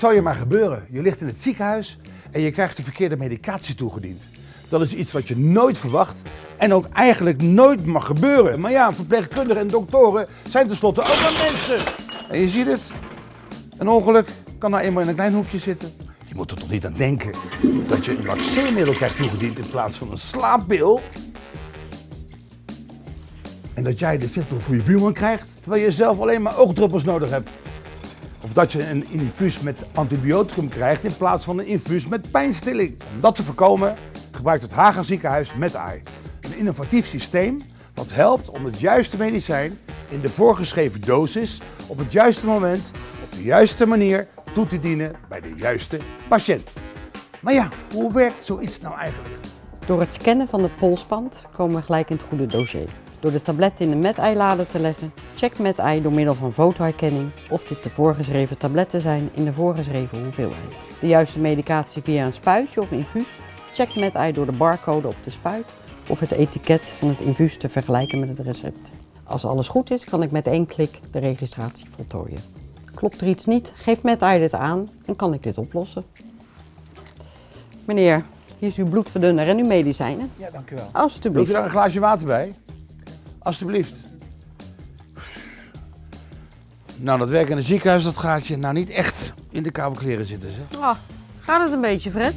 zal je maar gebeuren. Je ligt in het ziekenhuis en je krijgt de verkeerde medicatie toegediend. Dat is iets wat je nooit verwacht en ook eigenlijk nooit mag gebeuren. Maar ja, verpleegkundigen en doktoren zijn tenslotte ook maar mensen. En je ziet het, een ongeluk kan nou eenmaal in een klein hoekje zitten. Je moet er toch niet aan denken dat je een vaccinmiddel krijgt toegediend in plaats van een slaappil. En dat jij de zettel voor je buurman krijgt, terwijl je zelf alleen maar oogdruppels nodig hebt. Of dat je een infuus met antibioticum krijgt in plaats van een infuus met pijnstilling. Om dat te voorkomen gebruikt het Haga ziekenhuis MedEye. Een innovatief systeem dat helpt om het juiste medicijn in de voorgeschreven dosis op het juiste moment, op de juiste manier toe te dienen bij de juiste patiënt. Maar ja, hoe werkt zoiets nou eigenlijk? Door het scannen van de polsband komen we gelijk in het goede dossier. Door de tabletten in de MedEye-lader te leggen, checkt MedEye door middel van fotoherkenning of dit de voorgeschreven tabletten zijn in de voorgeschreven hoeveelheid. De juiste medicatie via een spuitje of infuus, checkt MedEye door de barcode op de spuit of het etiket van het infuus te vergelijken met het recept. Als alles goed is, kan ik met één klik de registratie voltooien. Klopt er iets niet, geeft MedEye dit aan en kan ik dit oplossen. Meneer, hier is uw bloedverdunner en uw medicijnen. Ja, dank u wel. Alsjeblieft. Wilt u daar een glaasje water bij? Alsjeblieft. Nou, dat werk in een ziekenhuis, dat gaat je nou niet echt in de koude kleren zitten, zeg. Ah, gaat het een beetje, Fred?